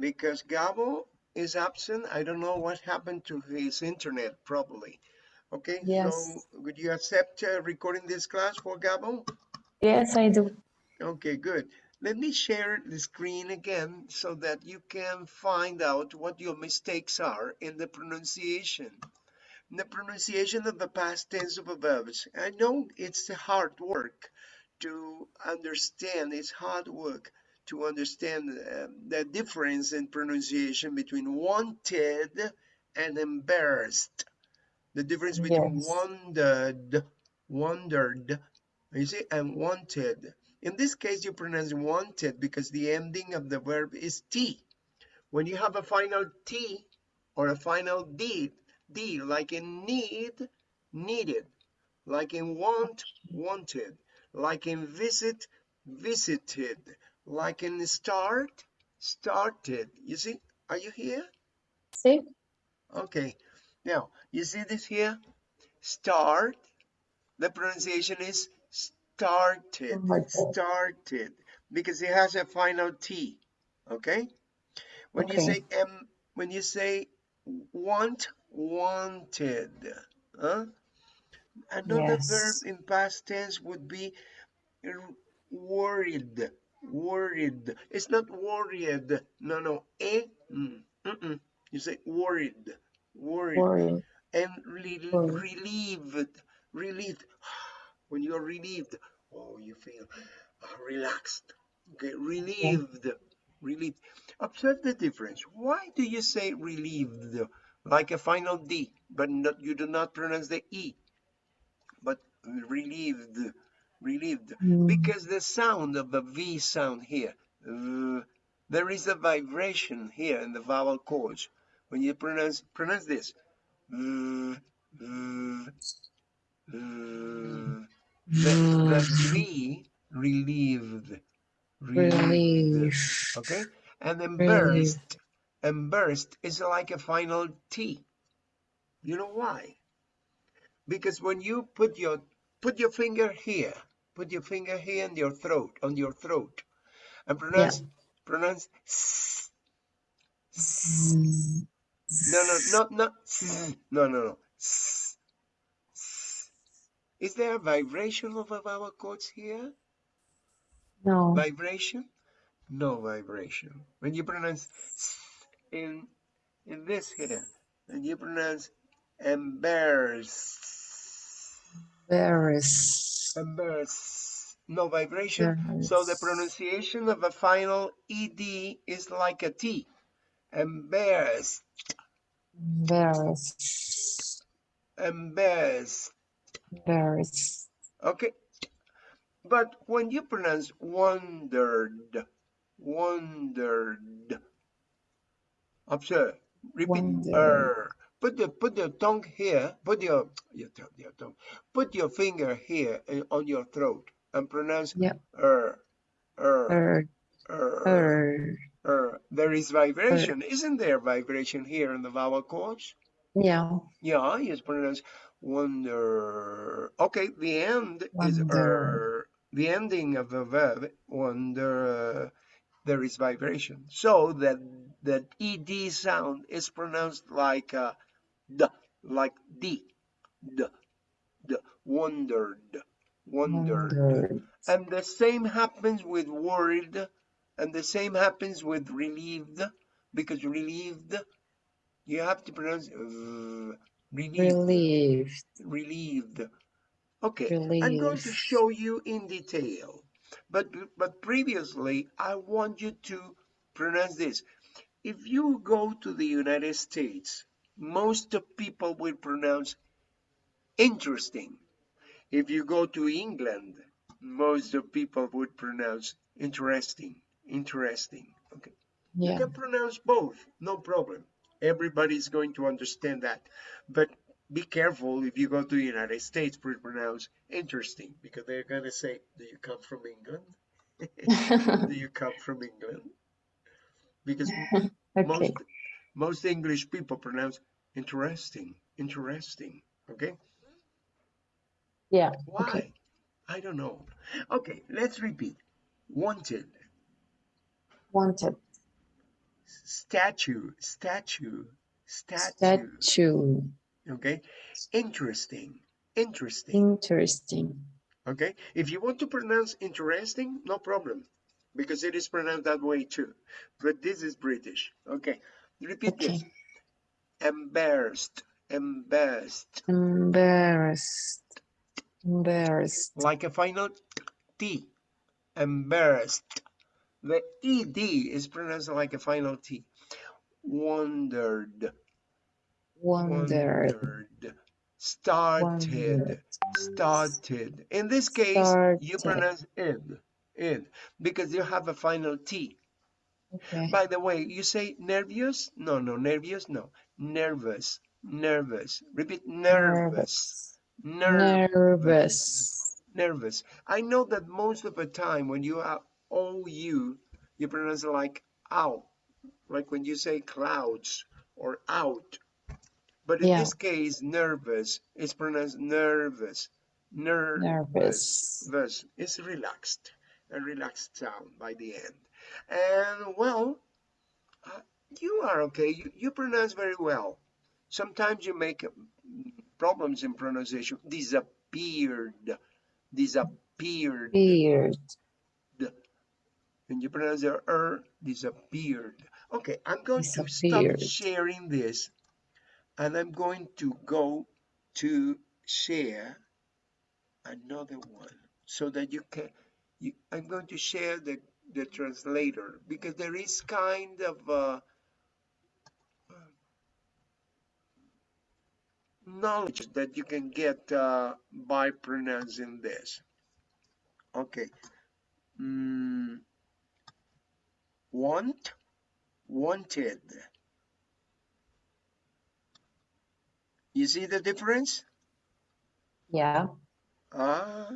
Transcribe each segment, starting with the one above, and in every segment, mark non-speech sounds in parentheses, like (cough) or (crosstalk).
because Gabo is absent. I don't know what happened to his internet probably. Okay, Yes. so would you accept uh, recording this class for Gabo? Yes, I do. Okay, good. Let me share the screen again so that you can find out what your mistakes are in the pronunciation. In the pronunciation of the past tense of verbs. I know it's hard work to understand, it's hard work to understand uh, the difference in pronunciation between wanted and embarrassed. The difference between Yes. wondered, wondered, you see, and wanted. In this case, you pronounce wanted because the ending of the verb is T. When you have a final T or a final D, D, like in need, needed, like in want, wanted, like in visit, visited, like in start, started. You see, are you here? See? Okay. Now, you see this here? Start. The pronunciation is started. Started. Started. Because it has a final T. Okay? When you say Okay. um, when you say want, wanted. Huh? Another verb in past tense would be worried. Worried. It's not worried. No, no. Eh? Mm, mm-mm. You say worried. Worried Worry. and re- Worry. relieved relieved (sighs) when you're relieved oh you feel uh, relaxed okay relieved relieved observe the difference why do you say relieved like a final d but not, you do not pronounce the e but relieved relieved Mm, because the sound of the v sound here uh, there is a vibration here in the vowel cords when you pronounce pronounce this uh, uh, uh, the, the V relieved, relieved, Relief. okay? And then Relief. burst, and burst is like a final T. You know why? Because when you put your put your finger here, put your finger here in your throat, on your throat, and pronounce pronounce s, s. No, no, not not s. No, no, no. S, s. Is there a vibration of vowel cords here? No. Vibration? No vibration. When you pronounce s in in this here, and you pronounce embarrass, Embarrass. Embarrass, no vibration. So the pronunciation of a final ed is like a t. Embarrassed, Embarrass. embarrassed. Embarrass. Okay. But when you pronounce wondered, wondered, observe, repeat, Wondered. er. Put the put the tongue here. Put your your tongue, your tongue. Put your finger here uh, on your throat and pronounce er, er, Er. er, Er. er. There is vibration, isn't there? Vibration here in the vowel cords. Yeah. Yeah, you pronounce wonder. Okay, the end is er. The ending of the verb wonder. There is vibration, so that that ed sound is pronounced like uh, d, like d, d, d. Wondered, wondered. Wondered. And the same happens with worried, and the same happens with relieved, because relieved, you have to pronounce uh, relieved, Relieved. relieved. Okay, I'm going to show you in detail, but but previously I want you to pronounce this. If you go to the United States, most of people will pronounce interesting. If you go to England, most of people would pronounce interesting, interesting. Okay. You can pronounce both, no problem. Everybody's going to understand that. But be careful if you go to the United States pronounce interesting because they're going to say, Do you come from England? (laughs) Do you come from England? Because (laughs) most most English people pronounce interesting, interesting. Okay. Yeah. Why? Okay. I don't know. Okay, let's repeat. Wanted, Wanted. statue, statue, statue. Statue. Okay, interesting, interesting. Interesting. Okay, if you want to pronounce interesting, no problem, because it is pronounced that way too. But this is British. Okay, repeat Okay. this. Embarrassed, embarrassed, Embarrassed. Embarrassed. like a final T. Embarrassed. The ED is pronounced like a final T. Wondered, Wondered. wondered. Started, Wondered. started. In this case, you pronounce id, id, because you have a final T. Okay. By the way, you say nervous? No, no, nervous, no. Nervous, nervous. Repeat, nervous, nervous, Nervous. nervous. I know that most of the time when you are OU, you pronounce it like out, like when you say clouds or out. But in Yeah. this case, nervous is pronounced nervous, nervous. Nervous. Verse is relaxed, a relaxed sound by the end. And well, you are okay. You, you pronounce very well. Sometimes you make mm, problems in pronunciation. Disappeared, disappeared. Beard. And you pronounce the er, disappeared. Okay, I'm going to stop sharing this and I'm going to go to share another one so that you can you, I'm going to share the the translator because there is kind of uh, knowledge that you can get uh, by pronouncing this. Okay. Mm, want? Wanted. You see the difference? Yeah. Ah,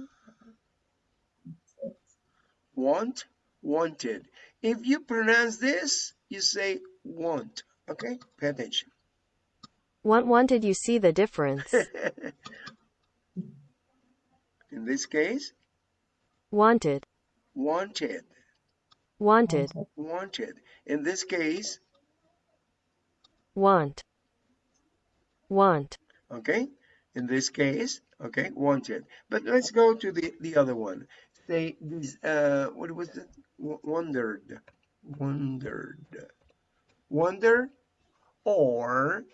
want, wanted. If you pronounce this, you say want. Okay, pay attention. Want wanted you see the difference. (laughs) In this case, Wanted. wanted, Wanted. wanted. In this case, Want. Want. okay. In this case, okay, wanted. But let's go to the the other one. Say this. Uh, what was it? W- Wondered, wondered, wonder, or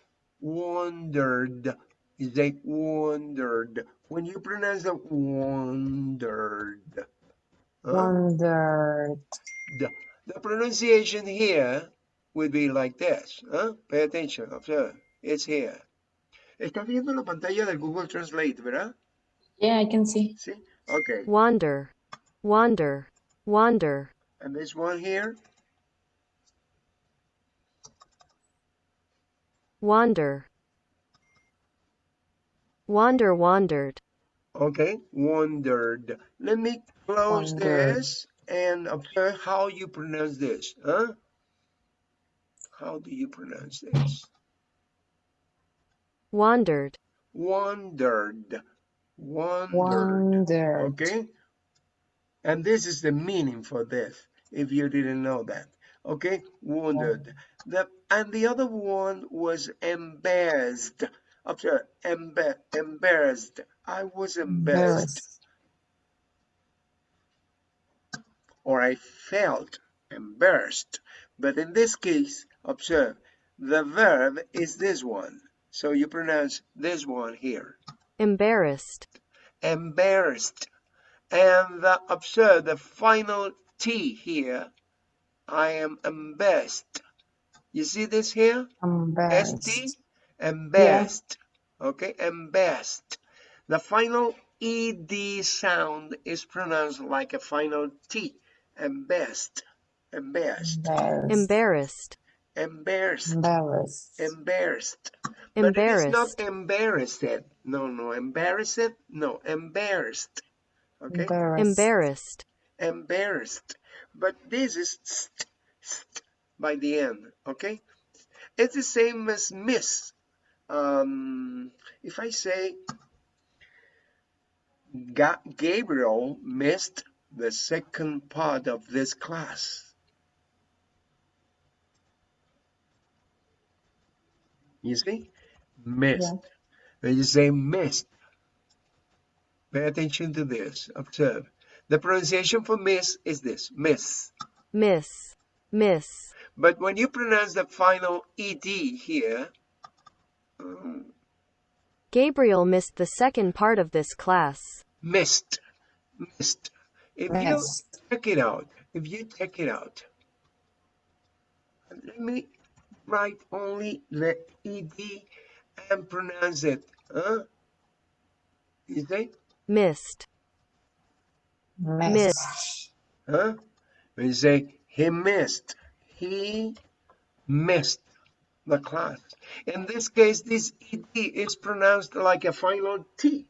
wondered. You say wondered. When you pronounce the wondered, huh? Wondered. the, the pronunciation here would be like this. Huh? Pay attention. Observe. It's here. Estás viendo la pantalla del Google Translate, ¿verdad? Yeah, I can see. See? Okay. Wander. Wander. Wander. And this one here. Wander. Wander wandered. Okay. wandered. Let me close Wondered. this and observe how you pronounce this. Huh? How do you pronounce this? Wandered. Wandered. Wandered. Wondered. Okay. And this is the meaning for this, if you didn't know that. Okay, wounded. Oh. The and the other one was embarrassed. Observe, emba embarrassed. I was embarrassed, Embarrassed. or I felt embarrassed. But in this case, observe, the verb is this one. So you pronounce this one here. Embarrassed. embarrassed. And the, observe the final T here. I am embarrassed. You see this here? Embarrassed. ST? Embarrassed. Okay, embarrassed. The final ED sound is pronounced like a final T. Embarrassed. Embarrassed. Embarrassed. Embarrassed. Embarrassed. Embarrassed. Embarrassed. But it is not Embarrassed. embarrassed. No, no, embarrassed. No, embarrassed. Okay. Embarrassed. Embarrassed. But this is st, st by the end, okay? It's the same as miss. Um, if I say Ga Gabriel missed the second part of this class. You see? Missed. Yeah. When you say missed, pay attention to this. Observe. The pronunciation for miss is this, miss. miss, miss, But when you pronounce the final ed here, um, Gabriel missed the second part of this class. missed, missed. If you check it out, if you check it out, let me write only the ed and pronounce it. Huh? You see? Missed, Miss. Huh? When you say he missed, he missed the class. In this case, this ed is pronounced like a final T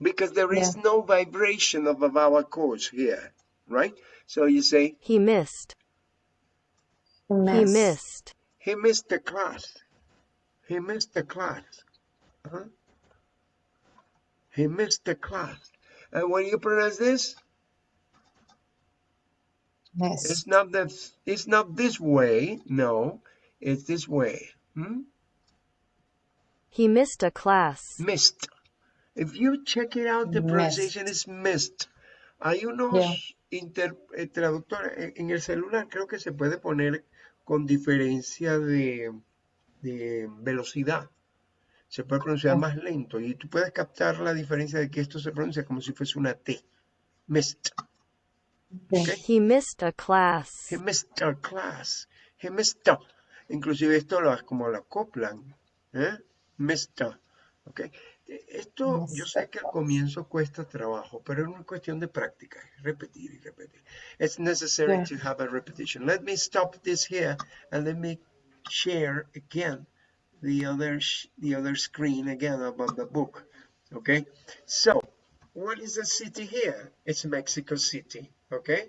because there is no vibration of a vowel chords here, right? So you say he missed, he Miss. missed, he missed the class. He missed the class. Huh? He missed the class. And when you pronounce this, Miss. It's not that it's not this way. No, it's this way. Hmm? he missed a class. Missed. If you check it out, the Missed. pronunciation is missed. Hay unos Yeah. inter- eh, traductores en, en el celular, creo que se puede poner con diferencia de, de velocidad. Se puede pronunciar más lento y tú puedes captar la diferencia de que esto se pronuncia como si fuese una T. Missed. Okay. He missed a class. He missed our class. He missed a. Inclusive esto lo como lo acoplan. ¿eh? Missed a. ¿ok? Esto yo sé que al comienzo cuesta trabajo, pero es una cuestión de práctica, repetir y repetir. It's necessary Yeah. to have a repetition. Let me stop this here and let me share again the other the other screen again about the book. Okay, so what is the city here? It's Mexico City. Okay,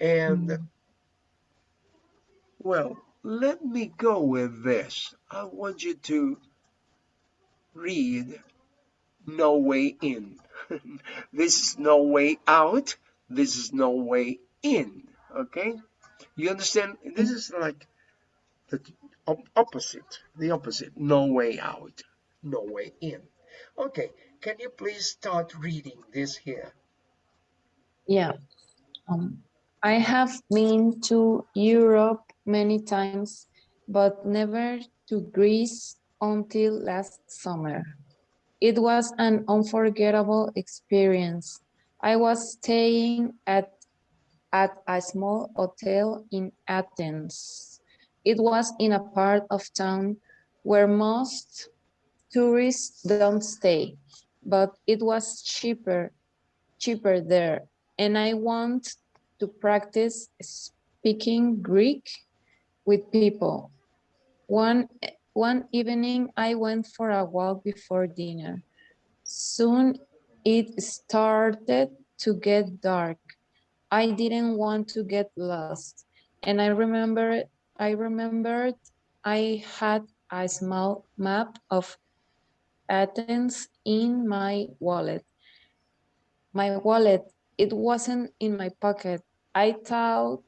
and Mm. well, let me go with this. I want you to read No Way In. (laughs) this is no way out. This is no way in. Okay? You understand? This is like the op- opposite. The opposite. No way out. No way in. Okay. Can you please start reading this here? Yeah. Um, I have been to Europe many times, but never to Greece until last summer. It was an unforgettable experience. I was staying at, at a small hotel in Athens. It was in a part of town where most tourists don't stay, but it was cheaper, cheaper there and I want to practice speaking Greek with people. One, one evening, I went for a walk before dinner. Soon it started to get dark. I didn't want to get lost. And I remember, I remembered I had a small map of Athens in my wallet. My wallet it wasn't in my pocket. I thought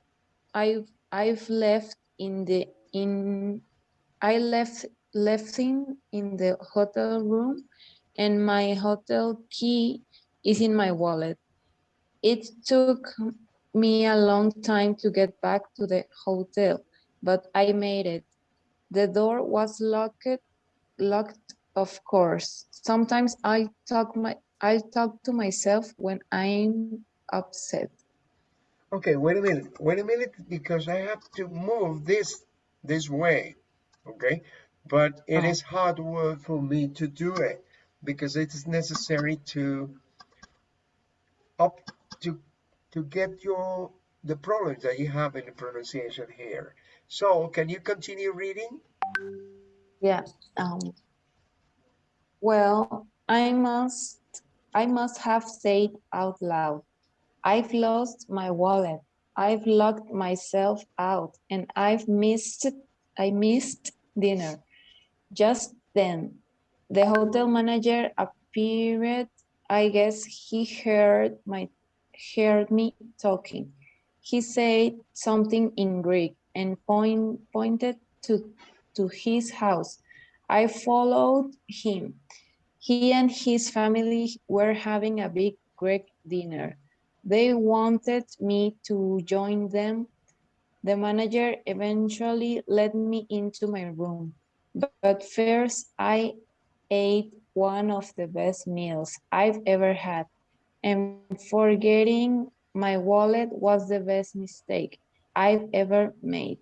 I've I've left in the in I left left in in the hotel room and my hotel key is in my wallet. It took me a long time to get back to the hotel, but I made it. The door was locked locked of course. Sometimes I talk my I talk to myself when I'm upset. Okay, wait a minute. Wait a minute because I have to move this this way. Okay? But it Oh. is hard work for me to do it because it is necessary to up to to get your the problems that you have in the pronunciation here. So can you continue reading? Yeah. Um, well, I must I must have said out loud. I've lost my wallet. I've locked myself out and I've missed I missed dinner. Just then, the hotel manager appeared. I guess he heard my heard me talking. He said something in Greek and point, pointed to to his house. I followed him. He and his family were having a big Greek dinner. They wanted me to join them. The manager eventually led me into my room. But first, I ate one of the best meals I've ever had. And forgetting my wallet was the best mistake I've ever made.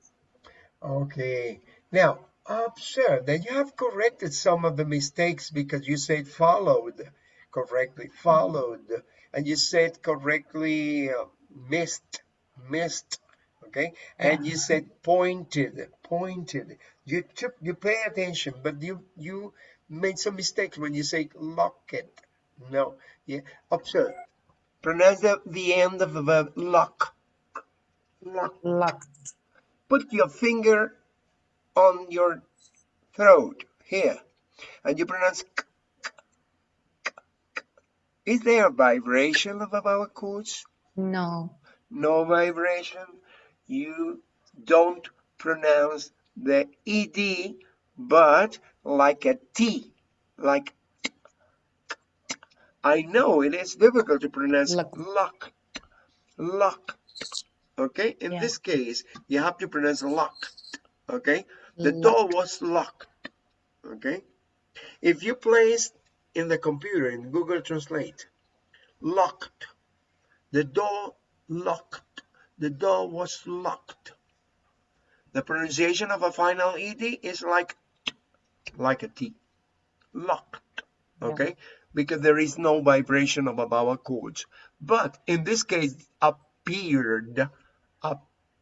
Okay. Now, observe that you have corrected some of the mistakes because you said followed correctly, followed, and you said correctly uh, missed, missed, okay? And you said pointed, pointed. You took, you pay attention, but you you made some mistakes when you say locket. No, yeah. Observe. Pronounce the, the end of the verb lock. Lock. Locked. Put your finger on your throat here, and you pronounce. K, k, k, k. Is there a vibration of our chords? No. No vibration. You don't pronounce the ed, but like a t, like. I know it is difficult to pronounce Lock. lock, lock. Okay, in Yeah. this case, you have to pronounce lock. Okay, the Lock. door was locked. Okay, if you place in the computer in Google Translate, locked, the door locked, the door was locked. The pronunciation of a final ed is like like a t, locked. Yeah. Okay, because there is no vibration of a vowel chords. But in this case, appeared,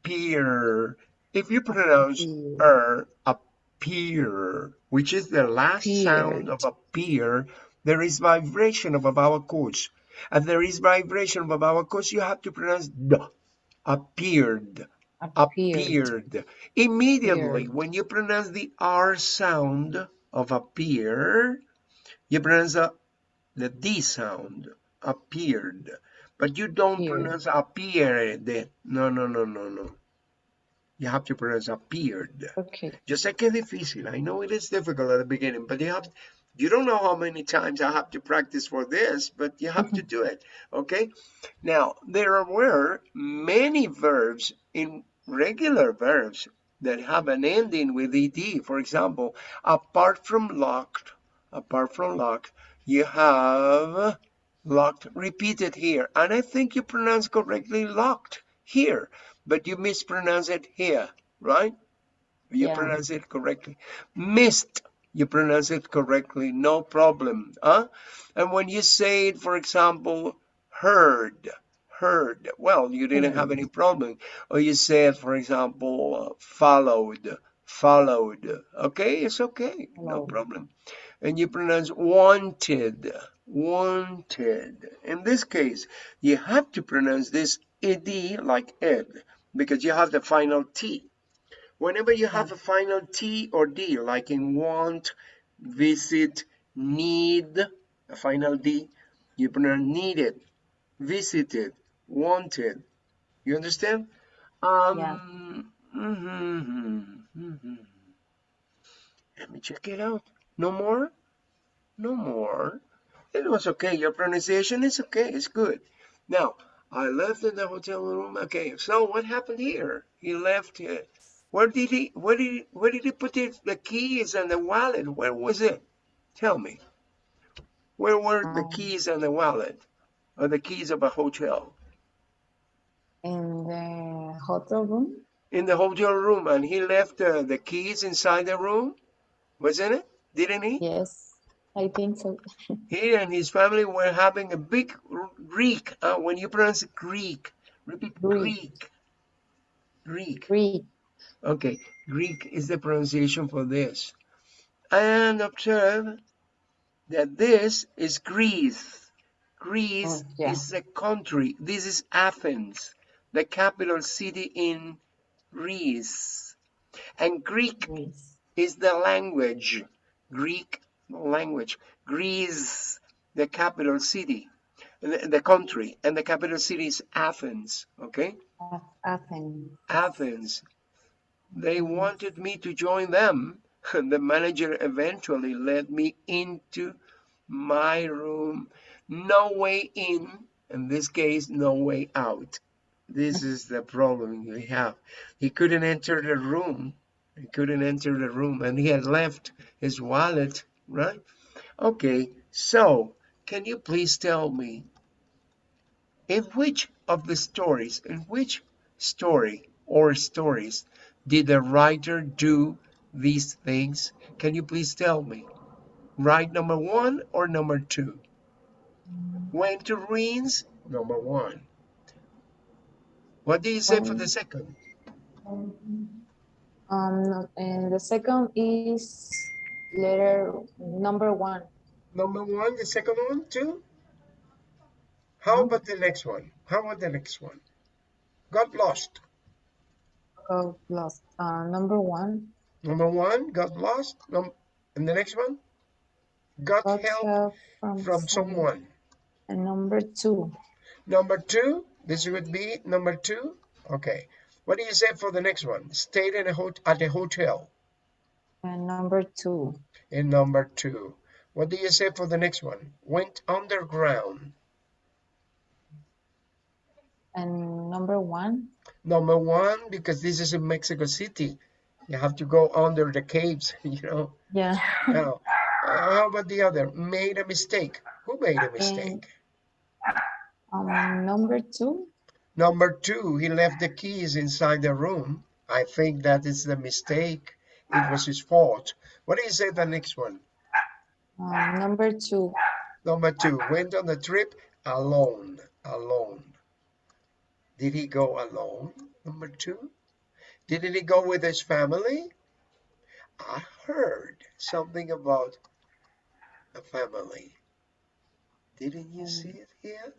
appear. If you pronounce er, appear, which is the last sound of appear, there is vibration of a vowel chords. And there is vibration of a vowel chords, you have to pronounce d, appeared, Appeared. appeared. Immediately, Appeared. when you pronounce the R sound of appear, you pronounce the, the D sound, appeared. But you don't Appeared. pronounce appeared. No, no, no, no, no. You have to pronounce appeared. Okay. Yo sé que es difícil. I know it is difficult at the beginning, but you have you don't know how many times I have to practice for this, but you have to mm-hmm. do it. Okay? Now, there were many verbs in regular verbs that have an ending with ed. For example, apart from locked, apart from locked, you have locked repeated here. And I think you pronounce correctly locked here, but you mispronounce it here, right? You Yeah. pronounce it correctly. Missed, you pronounce it correctly, no problem. Huh? And when you say it, for example, heard, heard, well, you didn't have any mm. problem. Or you say it, for example, followed, followed. Okay, it's okay, no problem. And you pronounce wanted, wanted. In this case, you have to pronounce this ed like ed because you have the final T. Whenever you have a final T or D, like in want, visit, need, a final D, you pronounce needed, visited, wanted. You understand? Um, Yeah. mhm, mhm. Let me check it out. No more? No more. It was okay. Your pronunciation is okay. It's good. Now, I left in the hotel room. Okay, so what happened here? He left it. Where did he? Where did? He, where did he put it, the keys and the wallet? Where was it? Tell me. Where were the Um, keys and the wallet, or the keys of a hotel? In the hotel room? In the hotel room, and he left uh, the keys inside the room, wasn't it? Didn't he? Yes, I think so. He and his family were having a big Greek. Uh, when you pronounce Greek, repeat Greek. Greek. Greek. Okay, Greek is the pronunciation for this. And observe that this is Greece. Greece Oh, yeah. is a country. This is Athens, the capital city in Greece. And Greek Greece. is the language. Greek language. Greece, the capital city, the, the country, and the capital city is Athens. Okay? Athens. Athens. They wanted me to join them. (laughs) the manager eventually led me into my room. No way in, in this case, no way out. This is the problem we have. He couldn't enter the room. He couldn't enter the room and he had left his wallet, right? Okay, so can you please tell me in which of the stories, in which story or stories did the writer do these things? Can you please tell me? Right number one or number two? Went to ruins, number one. What do you say for the second? Um, and the second is letter number one. Number one, the second one, two? How about the next one? How about the next one? Got lost. Got lost. Uh, number one. Number one, got lost. Num and the next one? Got, Got help help from, from someone. And number two. Number two, this would be number two. Okay. What do you say for the next one? Stayed in a hot at a hotel. And number two. In number two. What do you say for the next one? Went underground. And number one. Number one, because this is in Mexico City. You have to go under the caves, (laughs) you know. Yeah. Now, how about the other? Made a mistake. Who made a mistake? Um, number two. Number two, he left the keys inside the room. I think that is the mistake. It was his fault. What do you say the next one? Um, number two. Number two, went on the trip alone. Alone. Did he go alone? Number two. Didn't he go with his family? I heard something about a family. Didn't you see it here?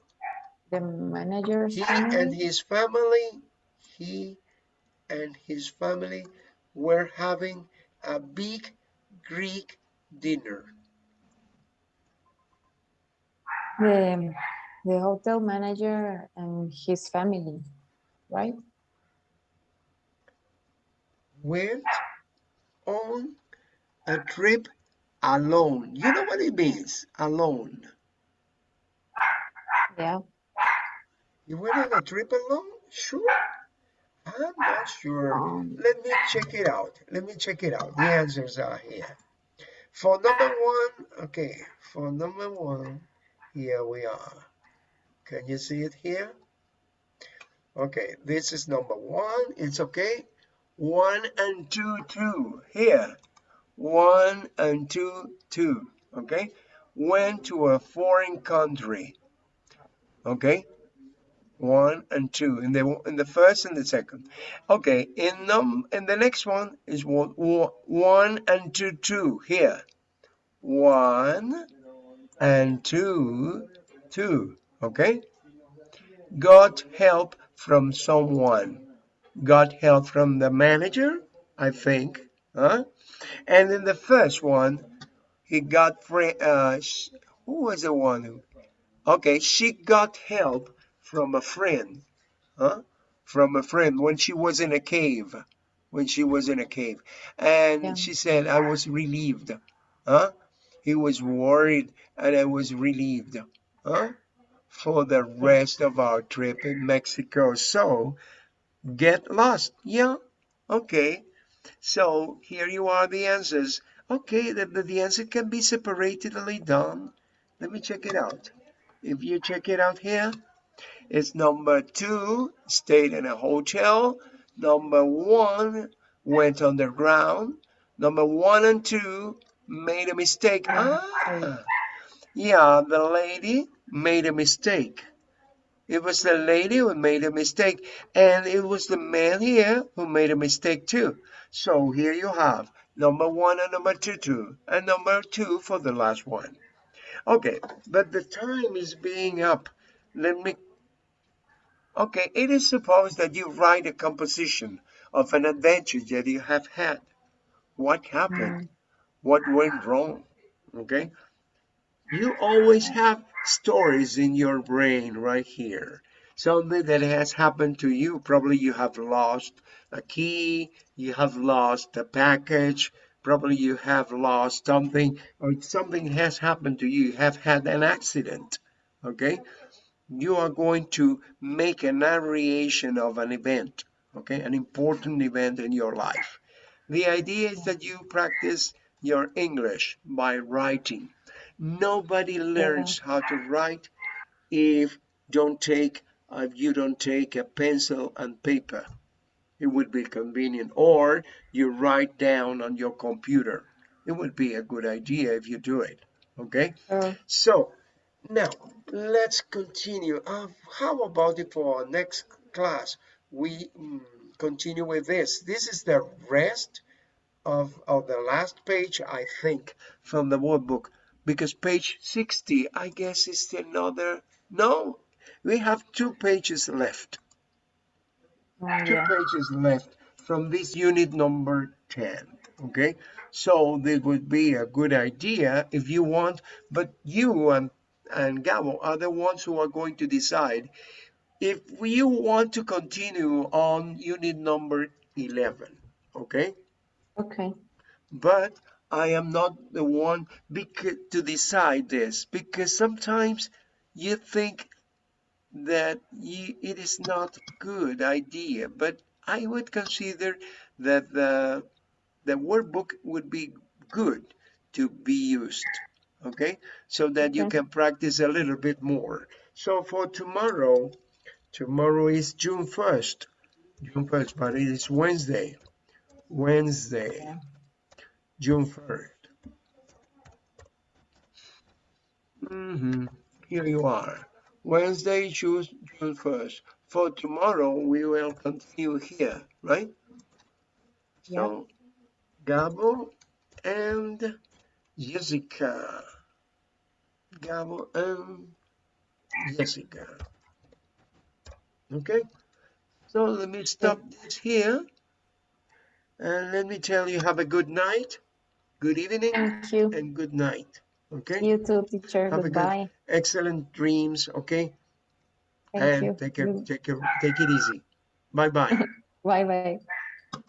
The manager's He family. and his family, he and his family were having a big Greek dinner. The, the hotel manager and his family, right? Went on a trip alone. You know what it means? Alone. Yeah. You went on a trip alone? Sure. I'm not sure. Um, Let me check it out. Let me check it out. The answers are here. For number one, okay, for number one, here we are. Can you see it here? Okay, this is number one. It's okay. One and two, two. Here. One and two, two. Okay. Went to a foreign country. Okay. One and two. In the in the first and the second. Okay. In num in the next one is one, one and two, two. Here. One and two, two. Okay. Got help from someone. Got help from the manager, I think. Huh? And in the first one, he got friend. Uh, who was the one who? Okay, she got help from a friend. Huh? From a friend when she was in a cave. When she was in a cave, and Yeah. she said, "I was relieved." Huh? He was worried, and I was relieved. Huh? For the rest of our trip in Mexico. So, get lost. Yeah. Okay. So here you are the answers. Okay, the, the, the answer can be separately done. Let me check it out. If you check it out here, it's number two, stayed in a hotel. Number one, went underground. Number one and two, made a mistake. Ah, yeah, the lady made a mistake. It was the lady who made a mistake, and it was the man here who made a mistake too. So here you have number one and number two, two, and number two for the last one. Okay, but the time is being up. Let me. Okay, it is supposed that you write a composition of an adventure that you have had. What happened? Mm. What went wrong? Okay, you always have stories in your brain right here. Something that has happened to you. Probably you have lost a key, you have lost a package, probably you have lost something or something has happened to you, you have had an accident, okay? You are going to make a narration of an event, okay? An important event in your life. The idea is that you practice your English by writing. Nobody learns how to write if don't take if you don't take a pencil and paper it would be convenient or you write down on your computer it would be a good idea if you do it okay Sure. so now let's continue. Uh, how about it for our next class? We mm, continue with this. This is the rest of, of the last page i think from the workbook because page 60 i guess is another no we have two pages left. Oh, two yeah. pages left from this unit number 10 okay? So this would be a good idea if you want but you and and Gabo are the ones who are going to decide if you want to continue on unit number 11 okay Okay. but I am not the one to decide this because sometimes you think that you, it is not good idea but I would consider that the the workbook would be good to be used okay so that you can practice a little bit more so for tomorrow tomorrow is June 1st June 1st but it is Wednesday Wednesday Yeah. June 1st. hmm Here you are. Wednesday, June, June 1st. For tomorrow, we will continue here, right? So, Gabo and Jessica. Gabo and Jessica. Okay? So, let me stop this here. And let me tell you, have a good night, good evening, Thank you. and good night. Okay? You too, teacher. Have a good- Excellent dreams, okay? Thank and you. take care, You- take care, take it easy. Bye bye. Bye bye.